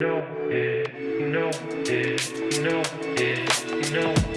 know it, eh, you know it, eh, you know it, eh, you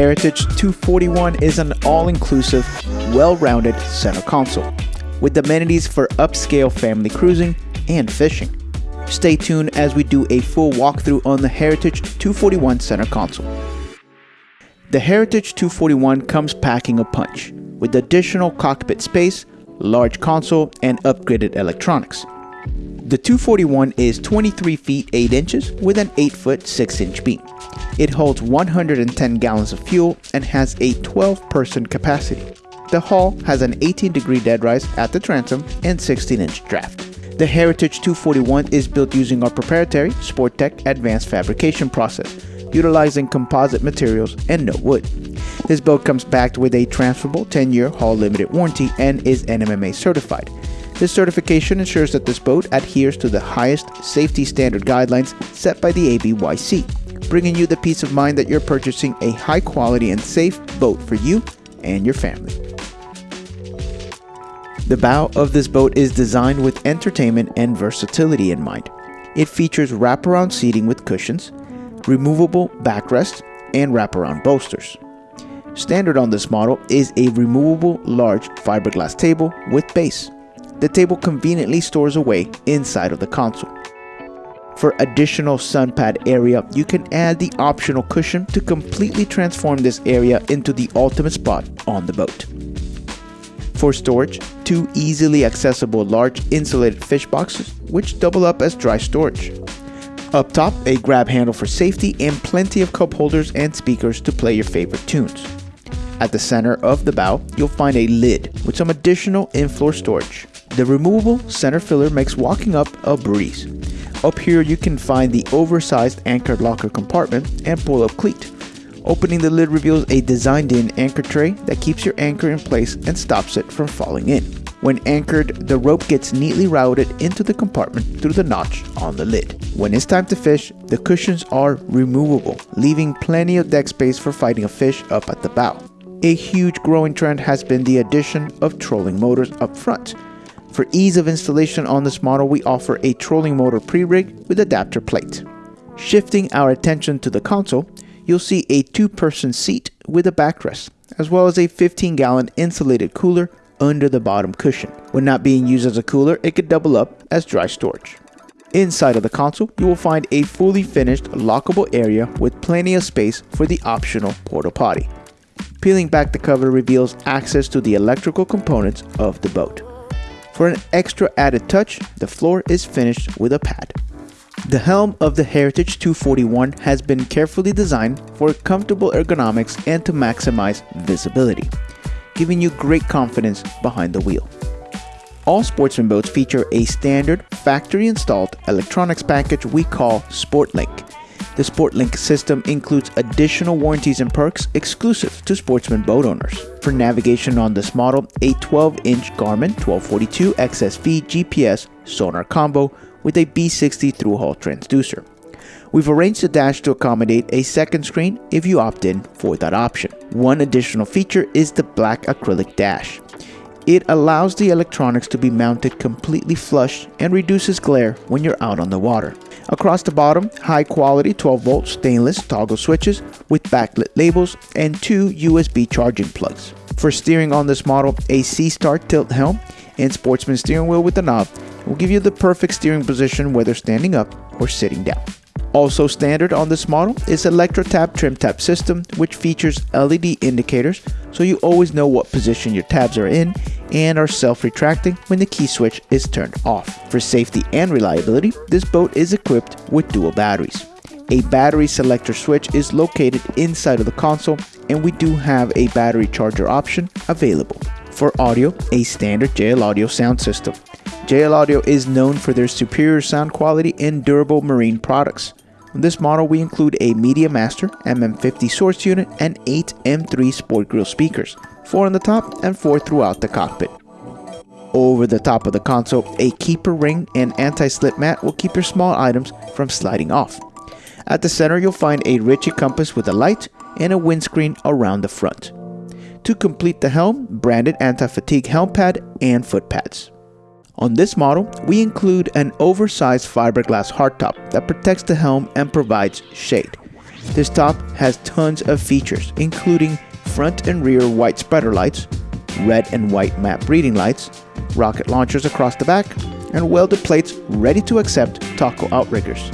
Heritage 241 is an all-inclusive, well-rounded center console with amenities for upscale family cruising and fishing. Stay tuned as we do a full walkthrough on the Heritage 241 center console. The Heritage 241 comes packing a punch with additional cockpit space, large console, and upgraded electronics. The 241 is 23 feet 8 inches with an 8 foot 6 inch beam. It holds 110 gallons of fuel and has a 12 person capacity. The hull has an 18 degree dead rise at the transom and 16 inch draft. The Heritage 241 is built using our proprietary Sporttech advanced fabrication process, utilizing composite materials and no wood. This boat comes backed with a transferable 10 year hull limited warranty and is NMMA certified. This certification ensures that this boat adheres to the highest safety standard guidelines set by the ABYC, bringing you the peace of mind that you're purchasing a high quality and safe boat for you and your family. The bow of this boat is designed with entertainment and versatility in mind. It features wraparound seating with cushions, removable backrests, and wraparound bolsters. Standard on this model is a removable large fiberglass table with base. The table conveniently stores away inside of the console. For additional sun pad area, you can add the optional cushion to completely transform this area into the ultimate spot on the boat. For storage, two easily accessible large insulated fish boxes which double up as dry storage. Up top, a grab handle for safety and plenty of cup holders and speakers to play your favorite tunes. At the center of the bow, you'll find a lid with some additional in-floor storage. The removable center filler makes walking up a breeze. Up here you can find the oversized anchor locker compartment and pull-up cleat. Opening the lid reveals a designed-in anchor tray that keeps your anchor in place and stops it from falling in. When anchored, the rope gets neatly routed into the compartment through the notch on the lid. When it's time to fish, the cushions are removable, leaving plenty of deck space for fighting a fish up at the bow. A huge growing trend has been the addition of trolling motors up front. For ease of installation on this model, we offer a trolling motor pre-rig with adapter plate. Shifting our attention to the console, you'll see a two-person seat with a backrest, as well as a 15-gallon insulated cooler under the bottom cushion. When not being used as a cooler, it could double up as dry storage. Inside of the console, you will find a fully finished lockable area with plenty of space for the optional porta potty. Peeling back the cover reveals access to the electrical components of the boat. For an extra added touch, the floor is finished with a pad. The helm of the Heritage 241 has been carefully designed for comfortable ergonomics and to maximize visibility, giving you great confidence behind the wheel. All sportsman boats feature a standard factory installed electronics package we call SportLink. The SportLink system includes additional warranties and perks exclusive to sportsman boat owners. For navigation on this model, a 12-inch Garmin 1242 XSV GPS sonar combo with a B60 through-hull transducer. We've arranged the dash to accommodate a second screen if you opt in for that option. One additional feature is the black acrylic dash. It allows the electronics to be mounted completely flush and reduces glare when you're out on the water. Across the bottom, high quality 12 volt stainless toggle switches with backlit labels and two USB charging plugs. For steering on this model, a SeaStar tilt helm and sportsman steering wheel with a knob will give you the perfect steering position whether standing up or sitting down. Also standard on this model is ElectroTab trim tab system which features LED indicators so you always know what position your tabs are in and are self-retracting when the key switch is turned off. For safety and reliability, this boat is equipped with dual batteries. A battery selector switch is located inside of the console and we do have a battery charger option available. For audio, a standard JL Audio sound system. JL Audio is known for their superior sound quality and durable marine products. On this model, we include a Media Master MM50 source unit and 8 M3 Sport Grill speakers, 4 on the top and 4 throughout the cockpit. Over the top of the console, a keeper ring and anti-slip mat will keep your small items from sliding off. At the center, you'll find a Ritchie compass with a light and a windscreen around the front. To complete the helm, branded anti-fatigue helm pad and foot pads. On this model, we include an oversized fiberglass hardtop that protects the helm and provides shade. This top has tons of features, including front and rear white spreader lights, red and white map reading lights, rocket launchers across the back, and welded plates ready to accept taco outriggers.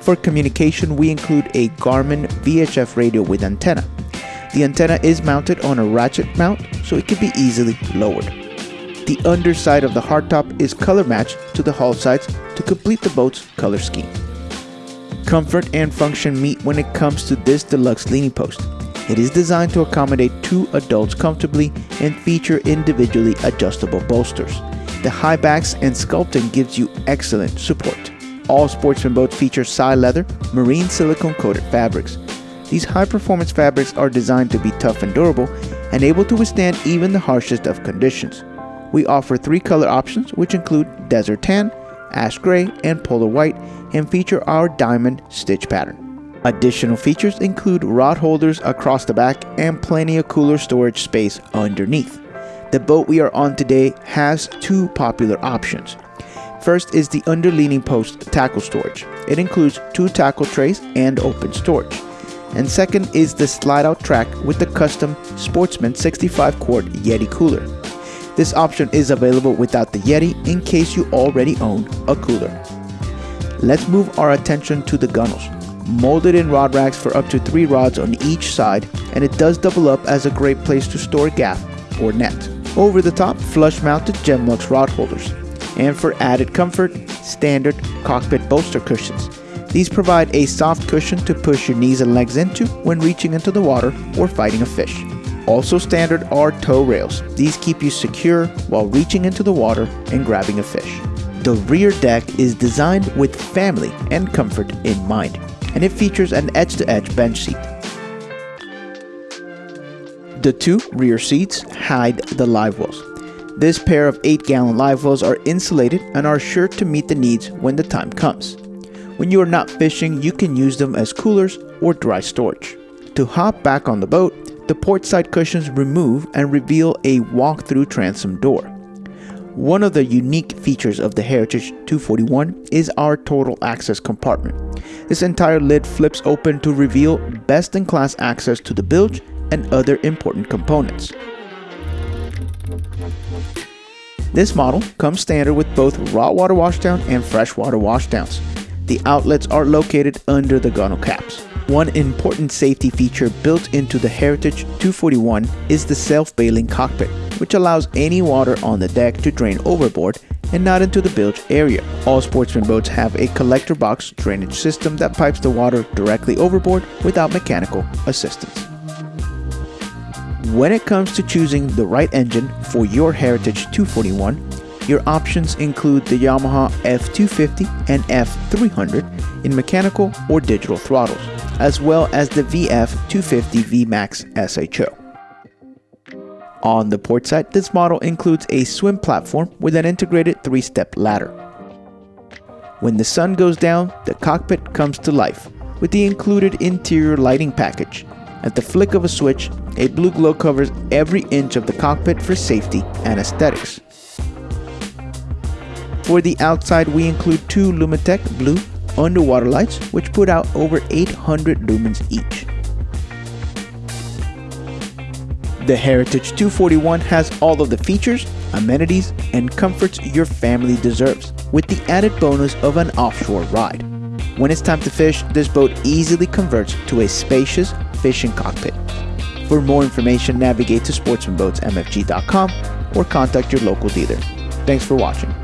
For communication, we include a Garmin VHF radio with antenna. The antenna is mounted on a ratchet mount, so it can be easily lowered. The underside of the hardtop is color matched to the hull sides to complete the boat's color scheme. Comfort and function meet when it comes to this deluxe leaning post. It is designed to accommodate two adults comfortably and feature individually adjustable bolsters. The high backs and sculpting gives you excellent support. All Sportsman boats feature Psi leather, marine silicone coated fabrics. These high performance fabrics are designed to be tough and durable and able to withstand even the harshest of conditions. We offer three color options which include desert tan, ash gray, and polar white and feature our diamond stitch pattern. Additional features include rod holders across the back and plenty of cooler storage space underneath. The boat we are on today has two popular options. First is the underleaning post tackle storage. It includes two tackle trays and open storage. And second is the slide out track with the custom Sportsman 65 quart Yeti cooler. This option is available without the Yeti in case you already own a cooler. Let's move our attention to the gunnels molded in rod racks for up to 3 rods on each side, and it does double up as a great place to store gaff or net. Over the top, flush mounted Gemlux rod holders. And for added comfort, standard cockpit bolster cushions. These provide a soft cushion to push your knees and legs into when reaching into the water or fighting a fish. Also standard are tow rails. These keep you secure while reaching into the water and grabbing a fish. The rear deck is designed with family and comfort in mind and it features an edge-to-edge bench seat. The two rear seats hide the live wells. This pair of 8-gallon live wells are insulated and are sure to meet the needs when the time comes. When you are not fishing, you can use them as coolers or dry storage. To hop back on the boat, the port side cushions remove and reveal a walk-through transom door. One of the unique features of the Heritage 241 is our total access compartment. This entire lid flips open to reveal best-in-class access to the bilge and other important components. This model comes standard with both raw water washdown and freshwater washdowns. The outlets are located under the gunnel caps. One important safety feature built into the Heritage 241 is the self-bailing cockpit, which allows any water on the deck to drain overboard and not into the bilge area. All sportsman boats have a collector box drainage system that pipes the water directly overboard without mechanical assistance. When it comes to choosing the right engine for your Heritage 241, your options include the Yamaha F250 and F300 in mechanical or digital throttles as well as the VF250 VMAX SHO. On the port side, this model includes a swim platform with an integrated three-step ladder. When the sun goes down, the cockpit comes to life with the included interior lighting package. At the flick of a switch, a blue glow covers every inch of the cockpit for safety and aesthetics. For the outside, we include two Lumitec blue underwater lights which put out over 800 lumens each. The Heritage 241 has all of the features, amenities, and comforts your family deserves, with the added bonus of an offshore ride. When it's time to fish, this boat easily converts to a spacious fishing cockpit. For more information, navigate to sportsmanboatsmfg.com or contact your local dealer. Thanks for watching.